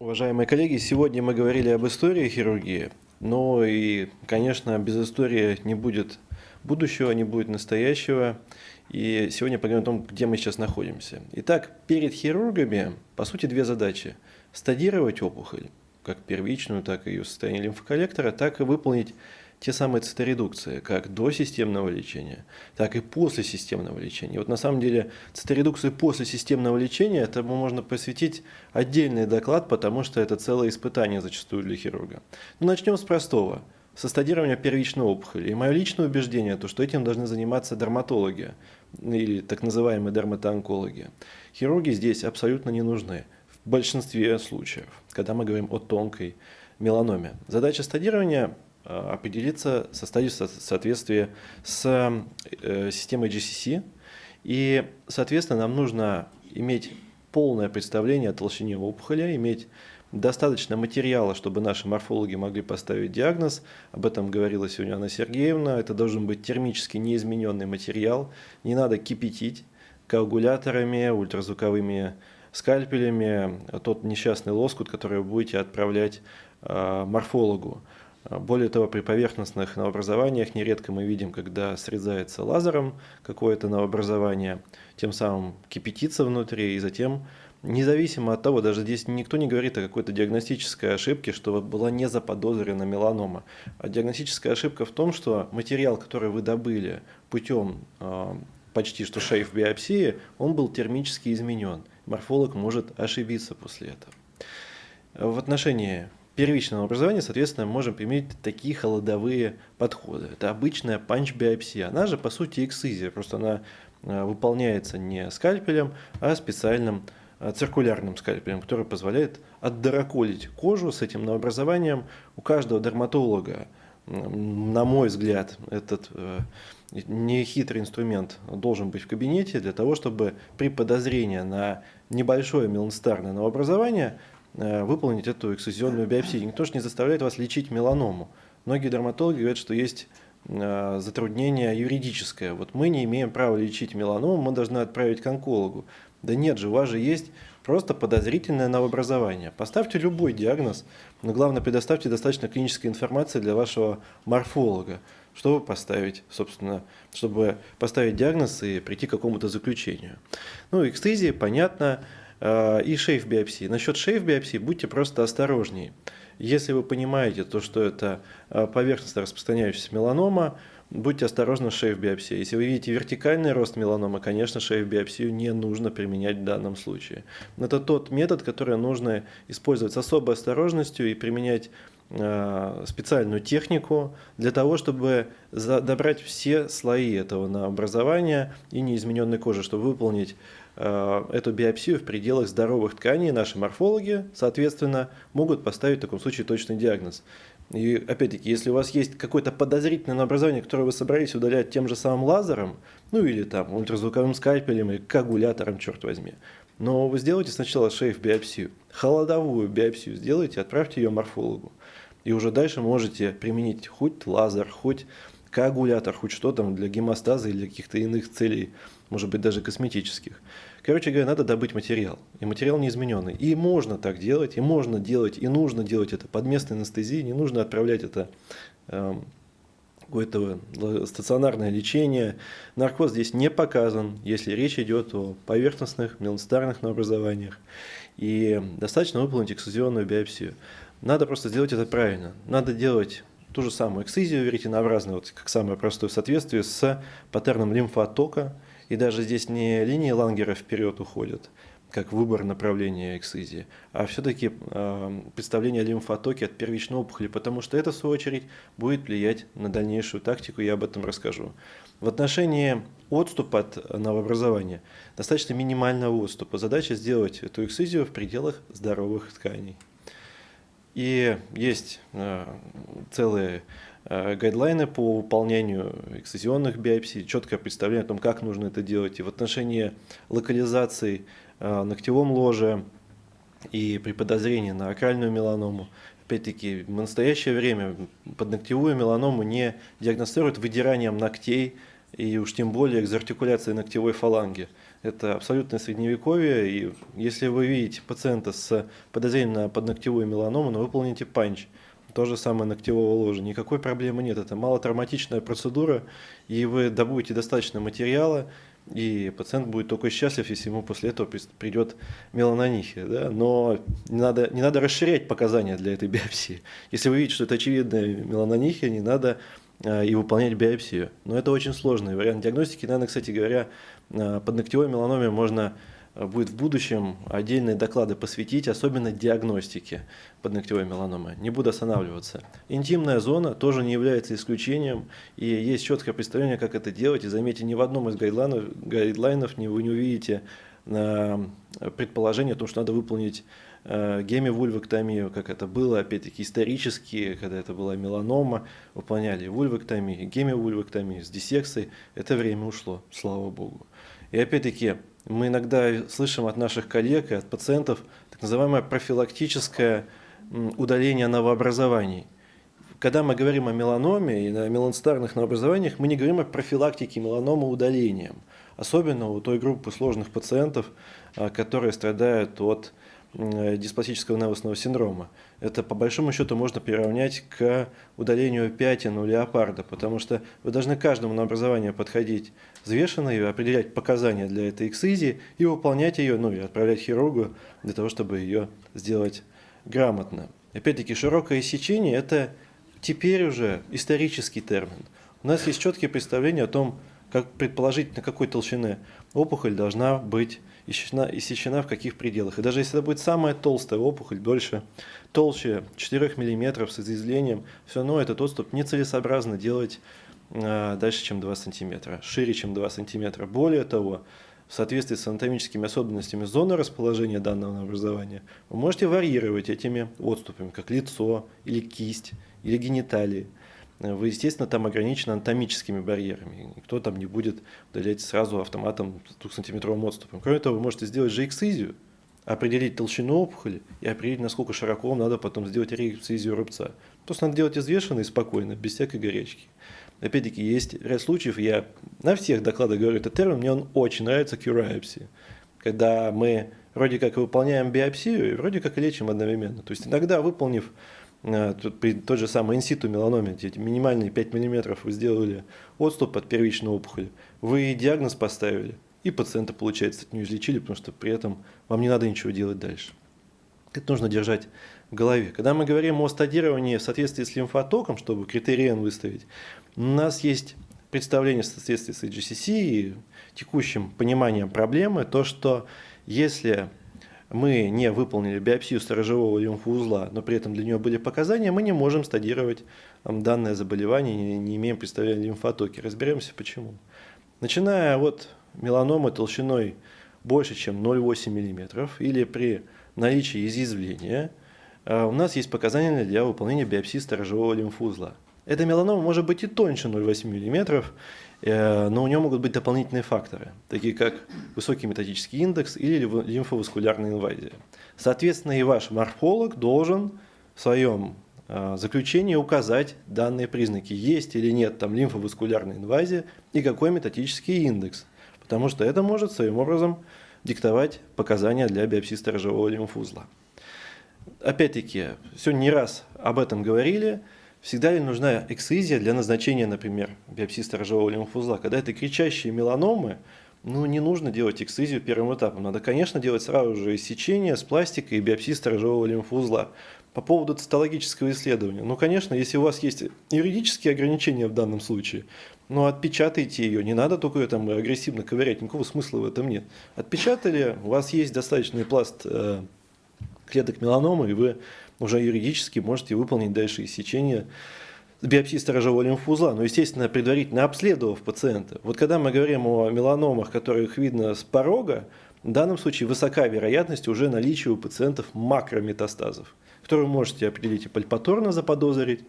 Уважаемые коллеги, сегодня мы говорили об истории хирургии, но и, конечно, без истории не будет будущего, не будет настоящего. И сегодня поговорим о том, где мы сейчас находимся. Итак, перед хирургами, по сути, две задачи. Стадировать опухоль, как первичную, так и ее состояние лимфоколлектора, так и выполнить те самые циторедукции, как до системного лечения, так и после системного лечения. Вот на самом деле циторедукции после системного лечения, этому можно посвятить отдельный доклад, потому что это целое испытание зачастую для хирурга. Но ну, начнем с простого. Со стадирования первичной опухоли. И мое личное убеждение, то, что этим должны заниматься дерматологи или так называемые дерматоонкологи. Хирурги здесь абсолютно не нужны в большинстве случаев, когда мы говорим о тонкой меланоме. Задача стадирования определиться со стадией соответствия с э, системой GCC. И, соответственно, нам нужно иметь полное представление о толщине опухоли, иметь достаточно материала, чтобы наши морфологи могли поставить диагноз. Об этом говорила сегодня Анна Сергеевна. Это должен быть термически неизмененный материал. Не надо кипятить коагуляторами, ультразвуковыми скальпелями тот несчастный лоскут, который вы будете отправлять э, морфологу. Более того, при поверхностных новообразованиях нередко мы видим, когда срезается лазером какое-то новообразование, тем самым кипятится внутри, и затем, независимо от того, даже здесь никто не говорит о какой-то диагностической ошибке, что была не заподозрена меланома. А диагностическая ошибка в том, что материал, который вы добыли путем э, почти что шейф биопсии, он был термически изменен. Морфолог может ошибиться после этого. В отношении первичного образования, соответственно, можем применить такие холодовые подходы. Это обычная панч-биопсия. Она же, по сути, эксцизия, просто она э, выполняется не скальпелем, а специальным э, циркулярным скальпелем, который позволяет отдороколить кожу с этим новообразованием. У каждого дерматолога, на мой взгляд, этот э, нехитрый инструмент должен быть в кабинете для того, чтобы при подозрении на небольшое меланстарное новообразование выполнить эту эксцизионную биопсию. Никто же не заставляет вас лечить меланому. Многие дерматологи говорят, что есть э, затруднение юридическое. Вот мы не имеем права лечить меланому, мы должны отправить к онкологу. Да нет же, у вас же есть просто подозрительное новообразование. Поставьте любой диагноз, но главное предоставьте достаточно клинической информации для вашего морфолога, чтобы поставить, собственно, чтобы поставить диагноз и прийти к какому-то заключению. Ну, экстезия, понятно, Э, и шейф-биопсии. Насчет шейф-биопсии будьте просто осторожнее. Если вы понимаете, то, что это э, поверхностно распространяющаяся меланома, будьте осторожны с шейф-биопсией. Если вы видите вертикальный рост меланомы, конечно, шейф-биопсию не нужно применять в данном случае. Это тот метод, который нужно использовать с особой осторожностью и применять э, специальную технику для того, чтобы добрать все слои этого образования и неизмененной кожи, чтобы выполнить эту биопсию в пределах здоровых тканей наши морфологи, соответственно, могут поставить в таком случае точный диагноз. И опять-таки, если у вас есть какое-то подозрительное образование, которое вы собрались удалять тем же самым лазером, ну или там ультразвуковым скальпелем или коагулятором, черт возьми, но вы сделайте сначала шейф-биопсию, холодовую биопсию сделайте, отправьте ее морфологу. И уже дальше можете применить хоть лазер, хоть коагулятор, хоть что там для гемостаза или каких-то иных целей, может быть даже косметических. Короче говоря, надо добыть материал. И материал неизмененный. И можно так делать, и можно делать, и нужно делать это под местной анестезией. Не нужно отправлять это э, какое-то стационарное лечение. Наркоз здесь не показан, если речь идет о поверхностных меланстарных новообразованиях. И достаточно выполнить эксцизионную биопсию. Надо просто сделать это правильно. Надо делать ту же самую эксцизию веретенообразную, вот как самое простое соответствие с паттерном лимфотока, и даже здесь не линии Лангера вперед уходят, как выбор направления эксцизии, а все-таки э, представление о лимфотоке от первичной опухоли, потому что это, в свою очередь, будет влиять на дальнейшую тактику, я об этом расскажу. В отношении отступа от новообразования, достаточно минимального отступа. Задача сделать эту эксцизию в пределах здоровых тканей. И есть э, целые Э, гайдлайны по выполнению эксцизионных биопсий, четкое представление о том, как нужно это делать. И в отношении локализации э, ногтевом ложе и при подозрении на акральную меланому, опять-таки, в настоящее время подногтевую меланому не диагностируют выдиранием ногтей и уж тем более экзартикуляцией ногтевой фаланги. Это абсолютное средневековье, и если вы видите пациента с подозрением на подногтевую меланому, ну, выполните панч. То же самое ногтевого ложа. Никакой проблемы нет. Это малотравматичная процедура, и вы добудете достаточно материала, и пациент будет только счастлив, если ему после этого придет меланонихия. Да? Но не надо, не надо расширять показания для этой биопсии. Если вы видите, что это очевидная меланонихия, не надо а, и выполнять биопсию. Но это очень сложный вариант диагностики. Наверное, кстати говоря, под ногтевой меланоме можно а, будет в будущем отдельные доклады посвятить, особенно диагностике подногтевой меланомы. Не буду останавливаться. Интимная зона тоже не является исключением, и есть четкое представление, как это делать. И заметьте, ни в одном из гайдлайнов, гайдлайнов вы не увидите предположение о том, что надо выполнить Э, гемивульвэктомию, как это было, опять-таки, исторически, когда это была меланома, выполняли вульвэктомию, гемивульвэктомию с диссекцией, это время ушло, слава богу. И опять-таки, мы иногда слышим от наших коллег и от пациентов так называемое профилактическое удаление новообразований. Когда мы говорим о меланоме и о меланстарных новообразованиях, мы не говорим о профилактике меланомы удалением. Особенно у той группы сложных пациентов, а, которые страдают от Э, диспластического невусного синдрома. Это по большому счету можно приравнять к удалению пятен у леопарда, потому что вы должны каждому на образование подходить взвешенно и определять показания для этой эксцизии и выполнять ее, ну и отправлять хирургу для того, чтобы ее сделать грамотно. Опять-таки, широкое сечение – это теперь уже исторический термин. У нас есть четкие представления о том, как предположить, на какой толщины опухоль должна быть иссечена, иссечена в каких пределах. И даже если это будет самая толстая опухоль, больше, толще 4 мм с изъязвлением, все равно этот отступ нецелесообразно делать э, дальше, чем 2 см, шире, чем 2 см. Более того, в соответствии с анатомическими особенностями зоны расположения данного образования, вы можете варьировать этими отступами, как лицо или кисть или гениталии вы, естественно, там ограничены анатомическими барьерами. Никто там не будет удалять сразу автоматом с 2-сантиметровым отступом. Кроме того, вы можете сделать же эксцизию, определить толщину опухоли и определить, насколько широко вам надо потом сделать реэксцизию рубца. Просто надо делать взвешенно и спокойно, без всякой горячки. Опять-таки, есть ряд случаев, я на всех докладах говорю этот термин, мне он очень нравится, кюрайопсия. Когда мы вроде как выполняем биопсию и вроде как лечим одновременно. То есть иногда, выполнив тут при той же самой инситу меланоме, минимальные 5 мм вы сделали отступ от первичной опухоли, вы диагноз поставили, и пациента, получается, от нее излечили, потому что при этом вам не надо ничего делать дальше. Это нужно держать в голове. Когда мы говорим о стадировании в соответствии с лимфотоком, чтобы критериен выставить, у нас есть представление в соответствии с HGCC и текущим пониманием проблемы, то, что если мы не выполнили биопсию сторожевого лимфоузла, но при этом для нее были показания, мы не можем стадировать данное заболевание, не, имеем представления о лимфотоке. Разберемся почему. Начиная от меланомы толщиной больше, чем 0,8 мм или при наличии изъязвления, а, у нас есть показания для выполнения биопсии сторожевого лимфоузла. Эта меланома может быть и тоньше 0,8 мм, Э, но у него могут быть дополнительные факторы, такие как высокий методический индекс или лимфоваскулярная инвазия. Соответственно, и ваш морфолог должен в своем э, заключении указать данные признаки, есть или нет там лимфоваскулярная инвазия и какой методический индекс, потому что это может своим образом диктовать показания для биопсии сторожевого лимфузла. Опять-таки, сегодня не раз об этом говорили, Всегда ли нужна эксцизия для назначения, например, биопсии сторожевого лимфузла? Когда это кричащие меланомы, ну, не нужно делать эксцизию первым этапом. Надо, конечно, делать сразу же иссечение с пластикой и биопсии сторожевого лимфузла. По поводу цитологического исследования. Ну, конечно, если у вас есть юридические ограничения в данном случае, ну, отпечатайте ее. Не надо только ее там агрессивно ковырять. Никакого смысла в этом нет. Отпечатали, у вас есть достаточный пласт э, клеток меланомы, и вы уже юридически можете выполнить дальше иссечение биопсии сторожевого лимфузла, но, естественно, предварительно обследовав пациента. Вот когда мы говорим о меланомах, которых видно с порога, в данном случае высока вероятность уже наличия у пациентов макрометастазов, которые вы можете определить и пальпаторно заподозрить,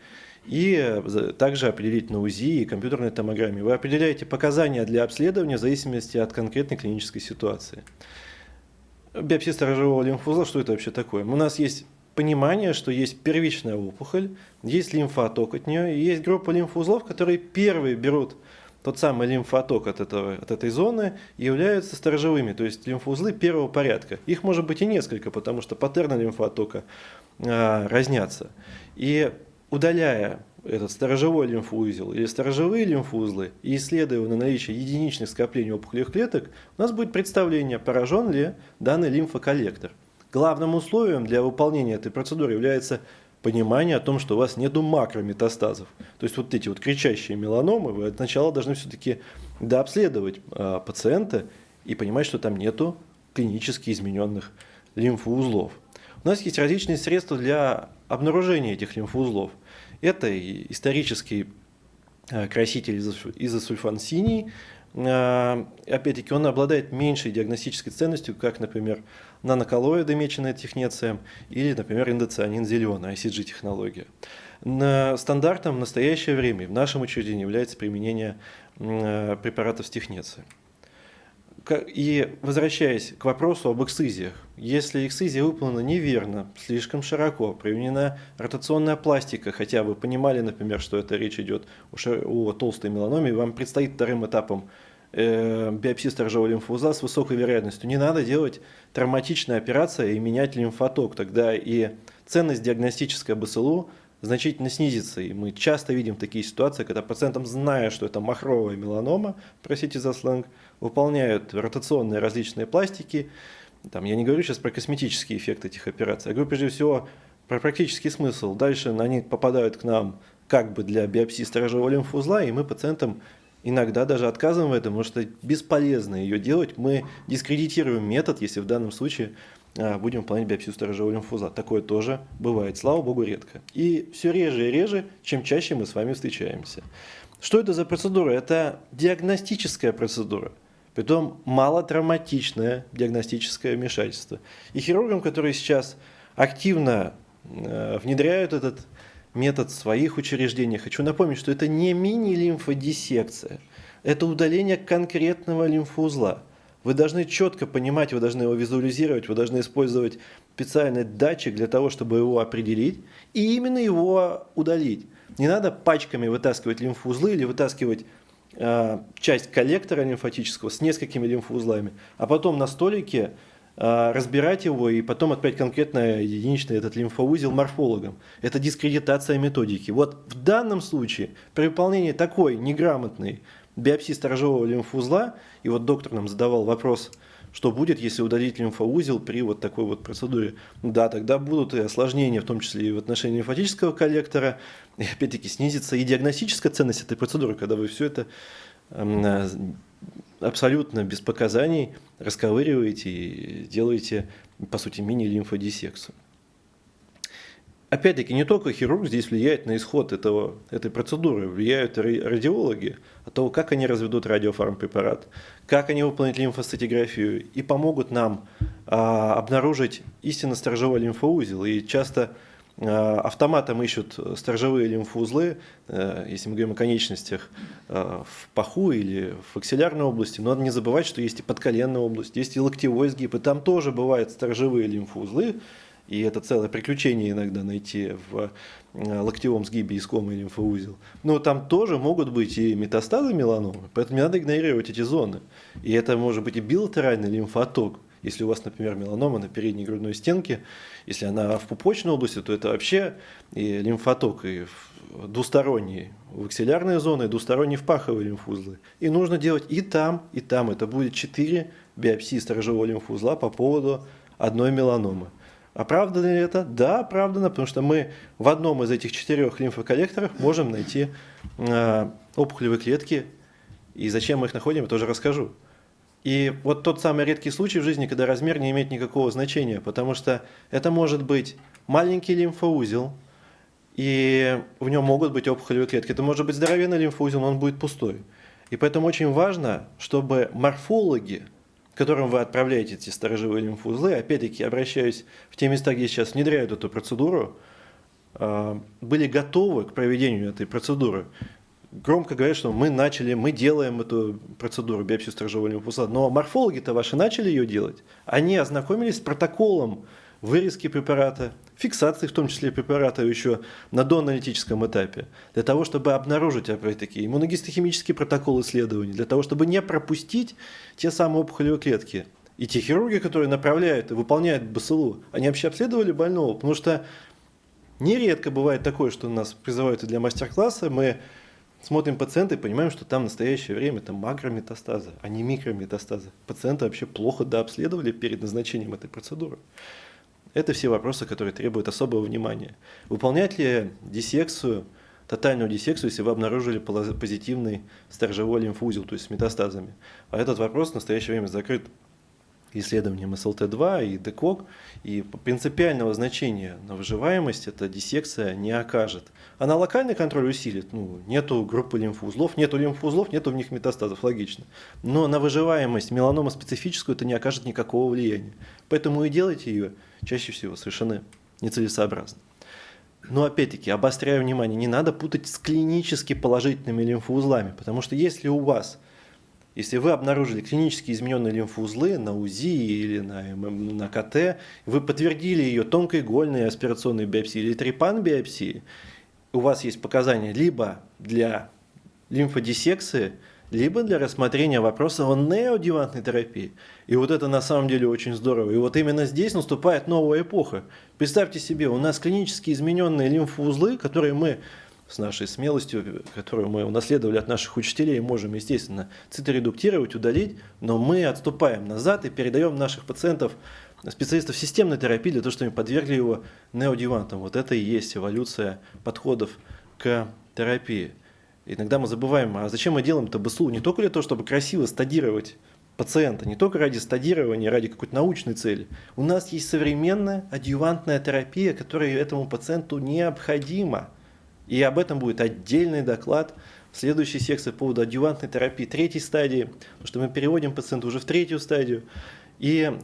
и также определить на УЗИ и компьютерной томограмме. Вы определяете показания для обследования в зависимости от конкретной клинической ситуации. Биопсия сторожевого лимфузла, что это вообще такое? У нас есть понимание, что есть первичная опухоль, есть лимфоток от нее, и есть группа лимфоузлов, которые первые берут тот самый лимфоток от, этого, от этой зоны являются сторожевыми, то есть лимфоузлы первого порядка. Их может быть и несколько, потому что паттерны лимфотока а, разнятся. И удаляя этот сторожевой лимфоузел или сторожевые лимфоузлы и исследуя на наличие единичных скоплений опухолевых клеток, у нас будет представление, поражен ли данный лимфоколлектор. Главным условием для выполнения этой процедуры является понимание о том, что у вас нету макрометастазов. То есть вот эти вот кричащие меланомы, вы сначала должны все-таки дообследовать э, пациента и понимать, что там нету клинически измененных лимфоузлов. У нас есть различные средства для обнаружения этих лимфоузлов. Это исторический э, краситель изосульфан синий, а, опять-таки, он обладает меньшей диагностической ценностью, как, например, наноколлоиды, меченая технеция, или, например, индоцианин зеленый, ICG-технология. Стандартом в настоящее время в нашем учреждении является применение а, препаратов с технецией. И возвращаясь к вопросу об эксцизиях, если эксцизия выполнена неверно, слишком широко, применена ротационная пластика, хотя вы понимали, например, что это речь идет о, о толстой меланоме, вам предстоит вторым этапом э, биопсии сторожевого лимфоузла с высокой вероятностью. Не надо делать травматичная операция и менять лимфоток, тогда и ценность диагностической БСЛУ значительно снизится. И мы часто видим такие ситуации, когда пациентам, зная, что это махровая меланома, простите за сленг, выполняют ротационные различные пластики. Там, я не говорю сейчас про косметический эффект этих операций, я говорю прежде всего про практический смысл. Дальше они попадают к нам как бы для биопсии сторожевого лимфоузла, и мы пациентам иногда даже отказываем в этом, потому что бесполезно ее делать. Мы дискредитируем метод, если в данном случае будем выполнять биопсию сторожевого лимфоузла. Такое тоже бывает, слава богу, редко. И все реже и реже, чем чаще мы с вами встречаемся. Что это за процедура? Это диагностическая процедура. Притом малотравматичное диагностическое вмешательство. И хирургам, которые сейчас активно э, внедряют этот метод в своих учреждениях, хочу напомнить, что это не мини-лимфодиссекция, это удаление конкретного лимфоузла. Вы должны четко понимать, вы должны его визуализировать, вы должны использовать специальный датчик для того, чтобы его определить и именно его удалить. Не надо пачками вытаскивать лимфоузлы или вытаскивать э, часть коллектора лимфатического с несколькими лимфоузлами, а потом на столике э, разбирать его и потом отправить конкретно единичный этот лимфоузел морфологам. Это дискредитация методики. Вот в данном случае при выполнении такой неграмотной биопсии сторожевого лимфоузла, и вот доктор нам задавал вопрос, что будет, если удалить лимфоузел при вот такой вот процедуре. Да, тогда будут и осложнения, в том числе и в отношении лимфатического коллектора, и опять-таки снизится и диагностическая ценность этой процедуры, когда вы все это эм, абсолютно без показаний расковыриваете и делаете, по сути, мини-лимфодиссекцию. Опять-таки, не только хирург здесь влияет на исход этого, этой процедуры, влияют радиологи, от того, как они разведут радиофармпрепарат, как они выполнят лимфоцитиграфию и помогут нам а, обнаружить истинно сторожевой лимфоузел. И часто а, автоматом ищут сторожевые лимфоузлы, а, если мы говорим о конечностях, а, в паху или в аксиллярной области. Но надо не забывать, что есть и подколенная область, есть и локтевой сгиб, и там тоже бывают сторожевые лимфоузлы, и это целое приключение иногда найти в э, локтевом сгибе искомый лимфоузел. Но там тоже могут быть и метастазы меланомы, поэтому не надо игнорировать эти зоны. И это может быть и билатеральный лимфоток. Если у вас, например, меланома на передней грудной стенке, если она в пупочной области, то это вообще и лимфоток, и двусторонний в аксиллярные зоны, и двусторонний в паховые лимфузлы. И нужно делать и там, и там. Это будет 4 биопсии сторожевого лимфузла по поводу одной меланомы. Оправдано ли это? Да, оправдано, потому что мы в одном из этих четырех лимфоколлекторов можем найти э, опухолевые клетки. И зачем мы их находим, я тоже расскажу. И вот тот самый редкий случай в жизни, когда размер не имеет никакого значения, потому что это может быть маленький лимфоузел, и в нем могут быть опухолевые клетки. Это может быть здоровенный лимфоузел, но он будет пустой. И поэтому очень важно, чтобы морфологи, которым вы отправляете эти сторожевые лимфоузлы, опять-таки обращаюсь в те места, где сейчас внедряют эту процедуру, а, были готовы к проведению этой процедуры. Громко говорят, что мы начали, мы делаем эту процедуру биопсию сторожевого лимфоузла, но морфологи-то ваши начали ее делать. Они ознакомились с протоколом вырезки препарата, фиксации, в том числе препарата еще на доаналитическом этапе, для того, чтобы обнаружить, опять-таки, иммуногистохимический протокол исследований, для того, чтобы не пропустить те самые опухолевые клетки. И те хирурги, которые направляют и выполняют БСЛУ, они вообще обследовали больного, потому что нередко бывает такое, что нас призывают для мастер-класса, мы смотрим пациента и понимаем, что там в настоящее время это макрометастазы, а не микрометастазы. Пациента вообще плохо дообследовали перед назначением этой процедуры. Это все вопросы, которые требуют особого внимания. Выполнять ли диссекцию, тотальную диссекцию, если вы обнаружили позитивный сторожевой лимфузел, то есть с метастазами? А этот вопрос в настоящее время закрыт исследованием СЛТ-2 и ДКОК, и принципиального значения на выживаемость эта диссекция не окажет. Она локальный контроль усилит, ну, нету группы лимфоузлов, нету лимфоузлов, нету в них метастазов, логично. Но на выживаемость меланома специфическую это не окажет никакого влияния. Поэтому и делайте ее чаще всего совершенно нецелесообразно. Но опять-таки, обостряю внимание, не надо путать с клинически положительными лимфоузлами, потому что если у вас если вы обнаружили клинически измененные лимфоузлы на УЗИ или на, на КТ, вы подтвердили ее тонкоигольной аспирационной биопсией или трепан-биопсией, у вас есть показания либо для лимфодиссекции, либо для рассмотрения вопроса о неодевантной терапии. И вот это на самом деле очень здорово. И вот именно здесь наступает новая эпоха. Представьте себе, у нас клинически измененные лимфоузлы, которые мы с нашей смелостью, которую мы унаследовали от наших учителей, можем, естественно, циторедуктировать, удалить, но мы отступаем назад и передаем наших пациентов, специалистов системной терапии для того, чтобы они подвергли его неодевантам. Вот это и есть эволюция подходов к терапии. Иногда мы забываем, а зачем мы делаем это БСУ? Не только для того, чтобы красиво стадировать пациента, не только ради стадирования, ради какой-то научной цели. У нас есть современная адъювантная терапия, которая этому пациенту необходима. И об этом будет отдельный доклад в следующей секции по поводу адъювантной терапии третьей стадии, потому что мы переводим пациента уже в третью стадию и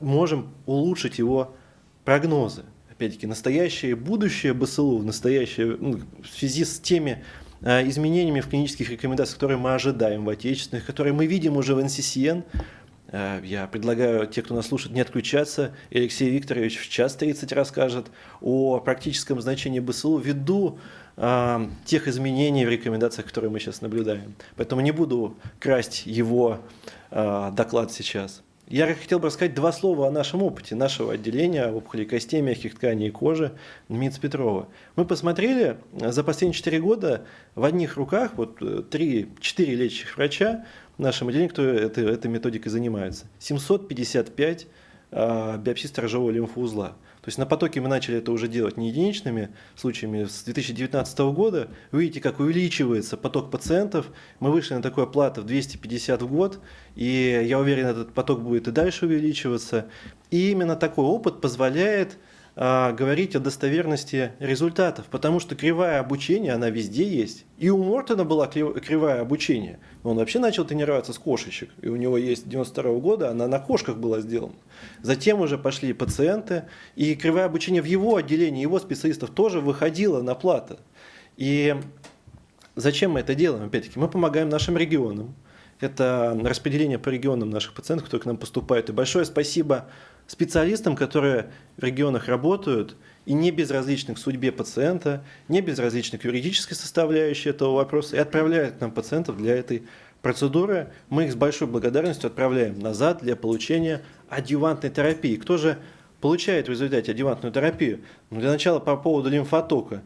можем улучшить его прогнозы. Опять-таки, настоящее и будущее БСЛУ, настоящее, ну, в связи с теми э, изменениями в клинических рекомендациях, которые мы ожидаем в отечественных, которые мы видим уже в НССН, э, я предлагаю те, кто нас слушает, не отключаться. Алексей Викторович в час 30 расскажет о практическом значении БСЛУ ввиду э, тех изменений в рекомендациях, которые мы сейчас наблюдаем. Поэтому не буду красть его э, доклад сейчас. Я хотел бы рассказать два слова о нашем опыте, нашего отделения опухолей костей, мягких тканей и кожи МИЦ Петрова. Мы посмотрели за последние 4 года в одних руках, вот 3-4 лечащих врача в нашем отделении, кто этой, этой методикой занимается, 755 э, биопсий сторожевого лимфоузла. То есть на потоке мы начали это уже делать не единичными случаями. С 2019 года видите, как увеличивается поток пациентов. Мы вышли на такую оплату в 250 в год, и я уверен, этот поток будет и дальше увеличиваться. И именно такой опыт позволяет а, говорить о достоверности результатов, потому что кривая обучения, она везде есть. И у Мортона была кривая обучения. Он вообще начал тренироваться с кошечек, и у него есть 92 -го года, она на кошках была сделана. Затем уже пошли пациенты, и кривая обучения в его отделении, его специалистов тоже выходила на плата. И зачем мы это делаем? Опять-таки, мы помогаем нашим регионам. Это распределение по регионам наших пациентов, которые к нам поступают. И большое спасибо специалистам, которые в регионах работают и не безразличны к судьбе пациента, не безразличны к юридической составляющей этого вопроса и отправляют к нам пациентов для этой процедуры. Мы их с большой благодарностью отправляем назад для получения адъювантной терапии. Кто же получает в результате адъювантную терапию? Ну, для начала по поводу лимфотока.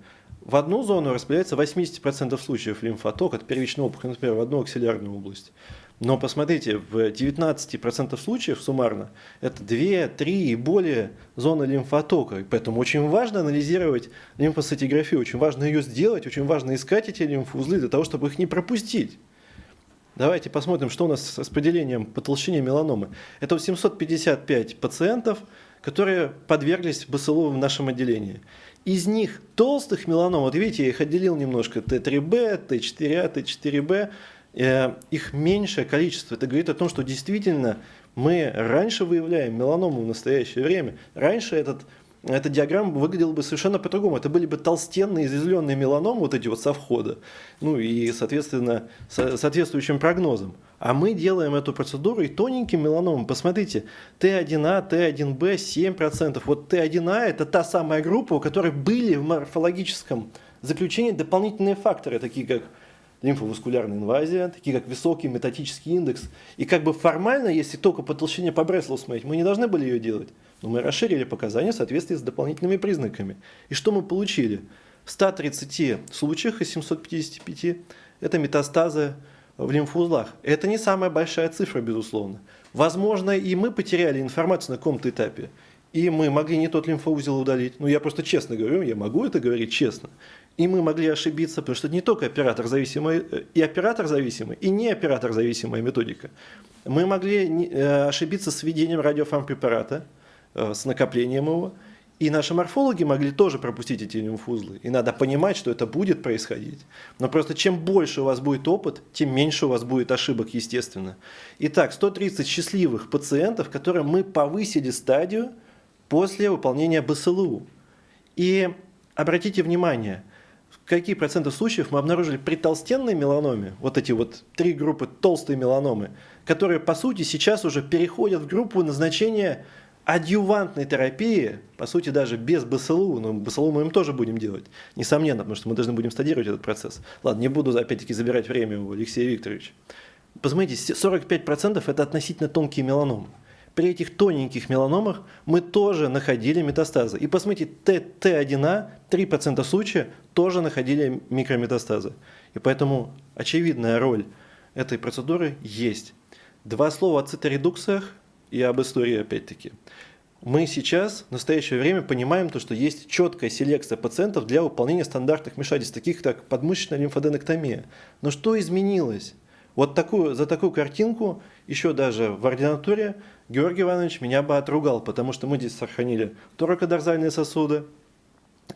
В одну зону распределяется 80% случаев лимфотока от первичной опухоли, например, в одну аксиллярную область. Но посмотрите, в 19% случаев суммарно это 2, 3 и более зоны лимфотока. Поэтому очень важно анализировать лимфоцитографию, очень важно ее сделать, очень важно искать эти лимфоузлы для того, чтобы их не пропустить. Давайте посмотрим, что у нас с распределением по толщине меланомы. Это 755 пациентов, которые подверглись БСЛУ в нашем отделении. Из них толстых меланом, вот видите, я их отделил немножко, Т3Б, Т4А, Т4Б, Э, их меньшее количество. Это говорит о том, что действительно мы раньше выявляем меланому в настоящее время. Раньше этот эта диаграмма выглядела бы совершенно по-другому. Это были бы толстенные, изъязвленные меланомы, вот эти вот со входа, ну и, соответственно, со соответствующим прогнозом. А мы делаем эту процедуру и тоненьким меланомом. Посмотрите, Т1А, Т1Б 7%. Вот Т1А это та самая группа, у которой были в морфологическом заключении дополнительные факторы, такие как лимфоваскулярная инвазия, такие как высокий метатический индекс. И как бы формально, если только по толщине по Бреслову смотреть, мы не должны были ее делать. Но мы расширили показания в соответствии с дополнительными признаками. И что мы получили? В 130 случаях из 755 это метастазы в лимфоузлах. Это не самая большая цифра, безусловно. Возможно, и мы потеряли информацию на каком-то этапе. И мы могли не тот лимфоузел удалить. Ну, я просто честно говорю, я могу это говорить честно. И мы могли ошибиться, потому что не только оператор зависимый, э, и оператор зависимый, и не оператор зависимая методика. Мы могли э, ошибиться с введением радиофармпрепарата, э, с накоплением его, и наши морфологи могли тоже пропустить эти лимфузлы. И надо понимать, что это будет происходить. Но просто чем больше у вас будет опыт, тем меньше у вас будет ошибок, естественно. Итак, 130 счастливых пациентов, которым мы повысили стадию после выполнения БСЛУ. И обратите внимание – какие проценты случаев мы обнаружили при толстенной меланоме, вот эти вот три группы толстой меланомы, которые по сути сейчас уже переходят в группу назначения адъювантной терапии, по сути даже без БСЛУ, но БСЛУ мы им тоже будем делать, несомненно, потому что мы должны будем стадировать этот процесс. Ладно, не буду опять-таки забирать время у Алексея Викторовича. Посмотрите, 45% это относительно тонкие меланомы при этих тоненьких меланомах мы тоже находили метастазы. И посмотрите, Т1А, 3% случаев тоже находили микрометастазы. И поэтому очевидная роль этой процедуры есть. Два слова о циторедукциях и об истории опять-таки. Мы сейчас, в настоящее время, понимаем, то, что есть четкая селекция пациентов для выполнения стандартных вмешательств, таких как подмышечная лимфоденектомия. Но что изменилось? Вот такую, за такую картинку, еще даже в ординатуре, Георгий Иванович меня бы отругал, потому что мы здесь сохранили торакодорзальные сосуды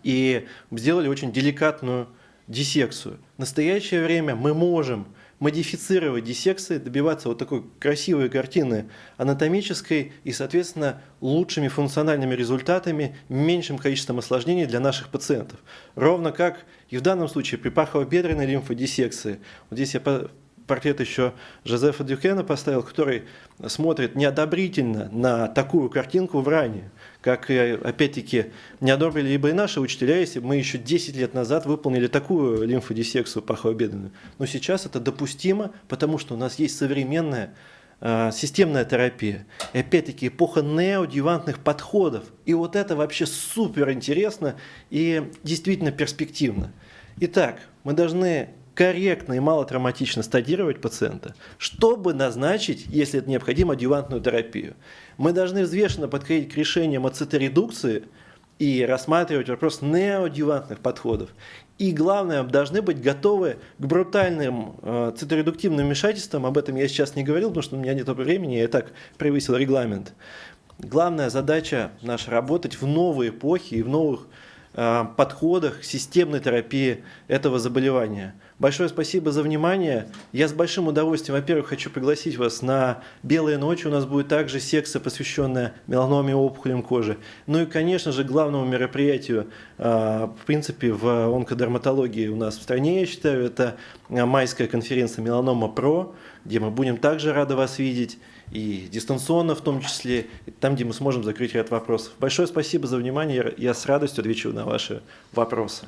и сделали очень деликатную диссекцию. В настоящее время мы можем модифицировать диссекции, добиваться вот такой красивой картины анатомической и, соответственно, лучшими функциональными результатами, меньшим количеством осложнений для наших пациентов. Ровно как и в данном случае при пахово-бедренной лимфодиссекции. Вот здесь я портрет еще Жозефа Дюкена поставил, который смотрит неодобрительно на такую картинку в ране, как, опять-таки, не одобрили либо и наши учителя, если бы мы еще 10 лет назад выполнили такую лимфодиссекцию пахообедренную. Но сейчас это допустимо, потому что у нас есть современная э, системная терапия. И опять-таки эпоха неодевантных подходов. И вот это вообще супер интересно и действительно перспективно. Итак, мы должны корректно и малотравматично стадировать пациента, чтобы назначить, если это необходимо, адъювантную терапию. Мы должны взвешенно подходить к решениям о циторедукции и рассматривать вопрос неоадъювантных подходов. И главное, должны быть готовы к брутальным э, циторедуктивным вмешательствам. Об этом я сейчас не говорил, потому что у меня нет времени, я и так превысил регламент. Главная задача наша работать в новой эпохе и в новых подходах системной терапии этого заболевания. Большое спасибо за внимание. Я с большим удовольствием, во-первых, хочу пригласить вас на «Белые ночи». У нас будет также секция, посвященная меланоме опухолям кожи. Ну и, конечно же, главному мероприятию, э, в принципе, в онкодерматологии у нас в стране, я считаю, это майская конференция «Меланома ПРО», где мы будем также рады вас видеть и дистанционно в том числе, там, где мы сможем закрыть ряд вопросов. Большое спасибо за внимание, я с радостью отвечу на ваши вопросы.